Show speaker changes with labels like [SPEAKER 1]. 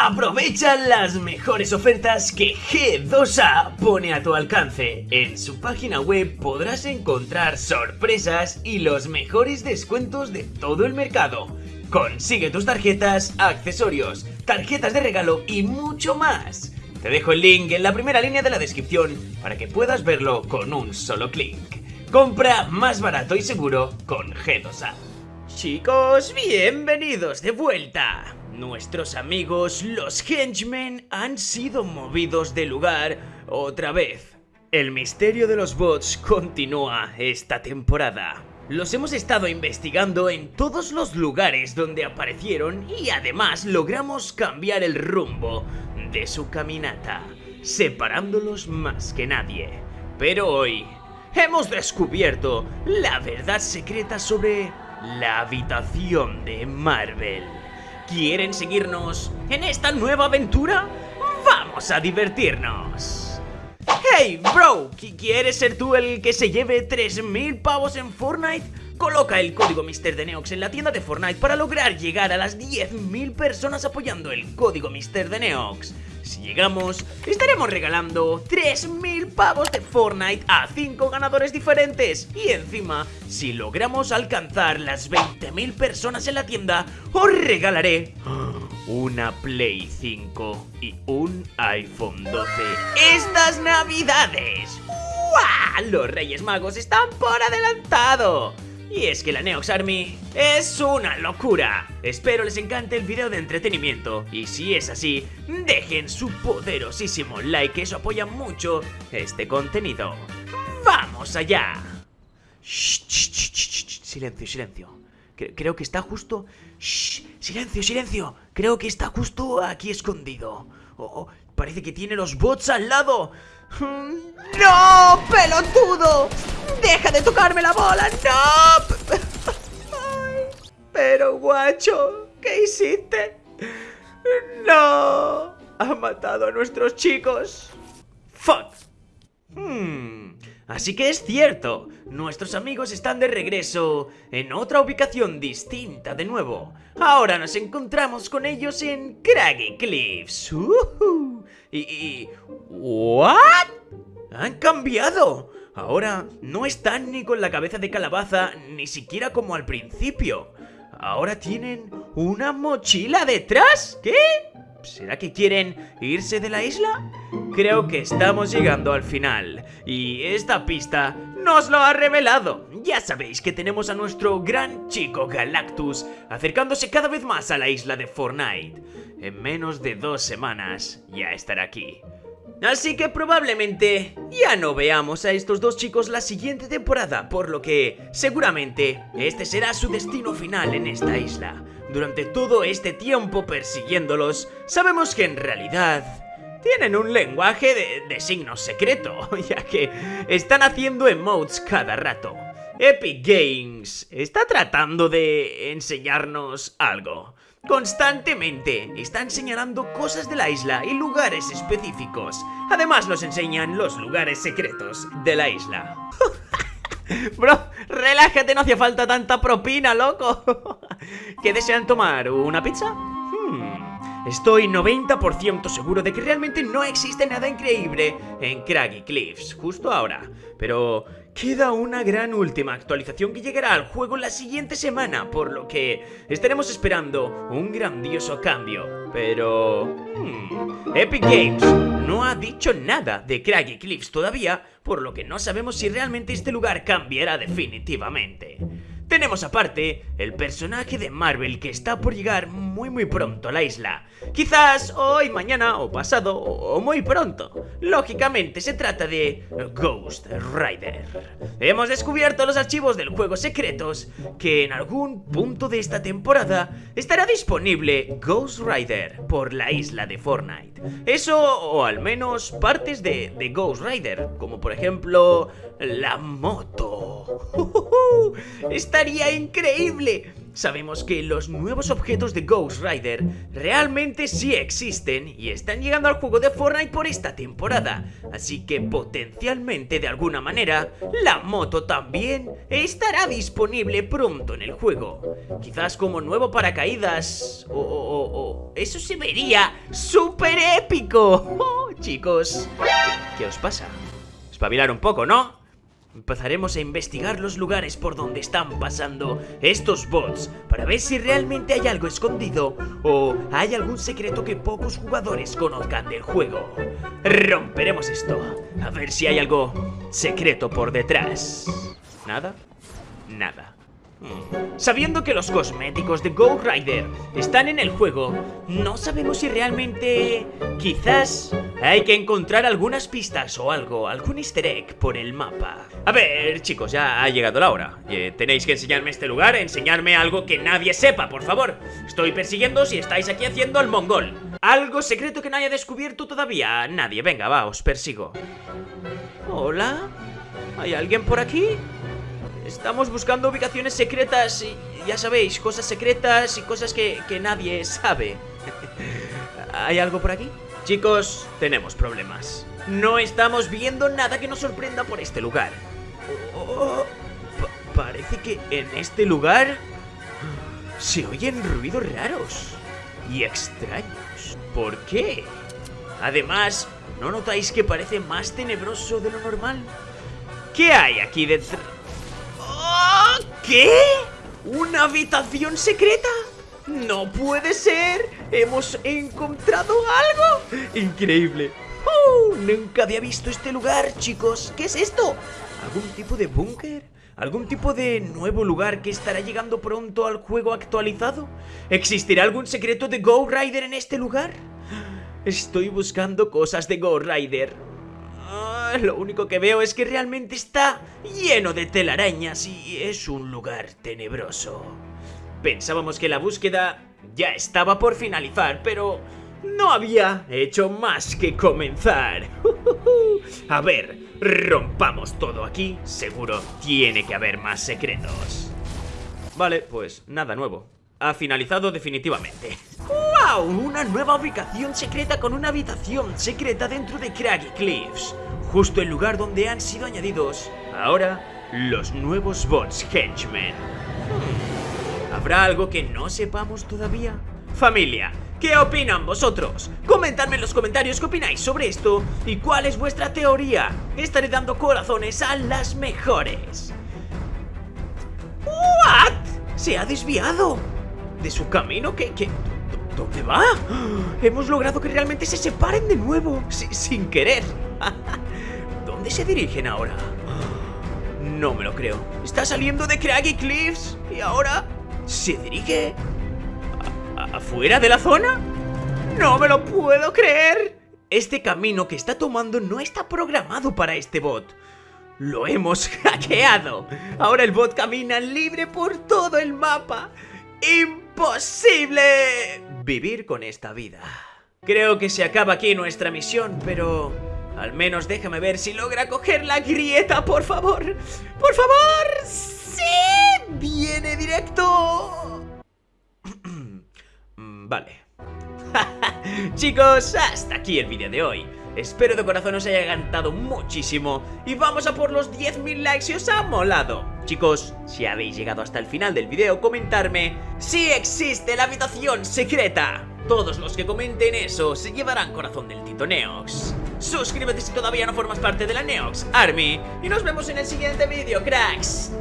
[SPEAKER 1] Aprovecha las mejores ofertas que G2A pone a tu alcance. En su página web podrás encontrar sorpresas y los mejores descuentos de todo el mercado. Consigue tus tarjetas, accesorios, tarjetas de regalo y mucho más. Te dejo el link en la primera línea de la descripción para que puedas verlo con un solo clic. Compra más barato y seguro con G2A. Chicos, bienvenidos de vuelta. Nuestros amigos los henchmen han sido movidos de lugar otra vez. El misterio de los bots continúa esta temporada. Los hemos estado investigando en todos los lugares donde aparecieron y además logramos cambiar el rumbo de su caminata, separándolos más que nadie. Pero hoy hemos descubierto la verdad secreta sobre la habitación de Marvel. ¿Quieren seguirnos en esta nueva aventura? ¡Vamos a divertirnos! ¡Hey, bro! ¿Quieres ser tú el que se lleve 3.000 pavos en Fortnite? Coloca el código MrDeneox en la tienda de Fortnite para lograr llegar a las 10.000 personas apoyando el código MrDeneox. Si llegamos, estaremos regalando 3.000 pavos de Fortnite a 5 ganadores diferentes. Y encima, si logramos alcanzar las 20.000 personas en la tienda, os regalaré una Play 5 y un iPhone 12 estas navidades. ¡Wow! Los Reyes Magos están por adelantado. Y es que la Neox Army es una locura. Espero les encante el video de entretenimiento y si es así, dejen su poderosísimo like, eso apoya mucho este contenido. ¡Vamos allá! silencio, silencio. Creo que está justo... silencio, silencio. Creo que está justo aquí escondido. Oh, parece que tiene los bots al lado. ¡No, pelotudo! ¡Deja de tocarme la bola! ¡No! pero, guacho, ¿qué hiciste? ¡No! Ha matado a nuestros chicos. ¡Fuck! Hmm, así que es cierto, nuestros amigos están de regreso en otra ubicación distinta de nuevo. Ahora nos encontramos con ellos en Craggy Cliffs. Y, y... ¿What? ¡Han cambiado! Ahora no están ni con la cabeza de calabaza, ni siquiera como al principio. Ahora tienen una mochila detrás. ¿Qué? ¿Será que quieren irse de la isla? Creo que estamos llegando al final y esta pista nos lo ha revelado. Ya sabéis que tenemos a nuestro gran chico Galactus acercándose cada vez más a la isla de Fortnite. En menos de dos semanas ya estará aquí. Así que probablemente ya no veamos a estos dos chicos la siguiente temporada, por lo que seguramente este será su destino final en esta isla. Durante todo este tiempo persiguiéndolos, sabemos que en realidad tienen un lenguaje de, signos secreto, ya que están haciendo emotes cada rato. Epic Games está tratando de enseñarnos algo. Constantemente están señalando cosas de la isla y lugares específicos. Además nos enseñan los lugares secretos de la isla. Bro, relájate, no hacía falta tanta propina, loco. ¿Qué desean tomar? ¿Una pizza? Estoy 90% seguro de que realmente no existe nada increíble en Craggy Cliffs, justo ahora. Pero Queda una gran última actualización que llegará al juego la siguiente semana, por lo que estaremos esperando un grandioso cambio. Pero... Hmm, Epic Games no ha dicho nada de Craggy Cliffs todavía, por lo que no sabemos si realmente este lugar cambiará definitivamente. Tenemos aparte el personaje de Marvel que está por llegar muy muy pronto a la isla. Quizás hoy, mañana o pasado o muy pronto. Lógicamente se trata de Ghost Rider. Hemos descubierto los archivos del juego secretos que en algún punto de esta temporada estará disponible Ghost Rider por la isla de Fortnite. Eso o al menos partes de, Ghost Rider, como por ejemplo la moto. ¡Estaría increíble! Sabemos que los nuevos objetos de Ghost Rider realmente sí existen y están llegando al juego de Fortnite por esta temporada, así que potencialmente de alguna manera la moto también estará disponible pronto en el juego. Quizás como nuevo paracaídas o... o, o eso se vería súper épico. Oh, chicos, ¿qué os pasa? Espabilar un poco, ¿no? Empezaremos a investigar los lugares por donde están pasando estos bots para ver si realmente hay algo escondido o hay algún secreto que pocos jugadores conozcan del juego. Romperemos esto, a ver si hay algo secreto por detrás. ¿Nada? Nada. Sabiendo que los cosméticos de Ghost Rider están en el juego, no sabemos si realmente... Quizás hay que encontrar algunas pistas o algo, algún easter egg por el mapa. A ver, chicos, ya ha llegado la hora. Eh, tenéis que enseñarme este lugar, enseñarme algo que nadie sepa, por favor. Estoy persiguiendo si estáis aquí haciendo el mongol. Algo secreto que no haya descubierto todavía nadie. Venga, va, os persigo. ¿Hola? ¿Hay alguien por aquí? Estamos buscando ubicaciones secretas y ya sabéis, cosas secretas y cosas que, nadie sabe. ¿Hay algo por aquí? Chicos, tenemos problemas. No estamos viendo nada que nos sorprenda por este lugar. Oh, parece que en este lugar se oyen ruidos raros y extraños. ¿Por qué? Además, ¿no notáis que parece más tenebroso de lo normal? ¿Qué hay aquí dentro? ¿Qué? ¿Una habitación secreta? ¡No puede ser! ¡Hemos encontrado algo! ¡Increíble! ¡Oh! Nunca había visto este lugar, chicos. ¿Qué es esto? ¿Algún tipo de búnker? ¿Algún tipo de nuevo lugar que estará llegando pronto al juego actualizado? ¿Existirá algún secreto de Ghost Rider en este lugar? Estoy buscando cosas de Ghost Rider lo único que veo es que realmente está lleno de telarañas y es un lugar tenebroso. Pensábamos que la búsqueda ya estaba por finalizar, pero no había hecho más que comenzar. A ver, rompamos todo aquí. Seguro tiene que haber más secretos. Vale, pues nada nuevo. Ha finalizado definitivamente. ¡Wow! Una nueva ubicación secreta con una habitación secreta dentro de Craggy Cliffs justo el lugar donde han sido añadidos ahora los nuevos bots Henchmen. Hmm, ¿Habrá algo que no sepamos todavía? Familia, ¿qué opinan vosotros? Comentadme en los comentarios qué opináis sobre esto y cuál es vuestra teoría. Estaré dando corazones a las mejores. ¿What? Se ha desviado de su camino ¿Qué? ¿Dónde va? Hemos logrado que realmente se separen de nuevo, sin querer. ¿Dónde se dirigen ahora? No me lo creo. Está saliendo de Craggy Cliffs y ahora se dirige afuera de la zona. ¡No me lo puedo creer! Este camino que está tomando no está programado para este bot. Lo hemos hackeado. Ahora el bot camina libre por todo el mapa. ¡Imposible! Vivir con esta vida. Creo que se acaba aquí nuestra misión, pero... Al menos déjame ver si logra coger la grieta, por favor. ¡Por favor! ¡Sí! ¡Viene directo! vale. Chicos, hasta aquí el vídeo de hoy. Espero de corazón os haya encantado muchísimo y vamos a por los 10.000 likes si os ha molado. Chicos, si habéis llegado hasta el final del vídeo, comentarme si existe la habitación secreta. Todos los que comenten eso se llevarán corazón del Tito Neox. Suscríbete si todavía no formas parte de la Neox Army y nos vemos en el siguiente vídeo, cracks.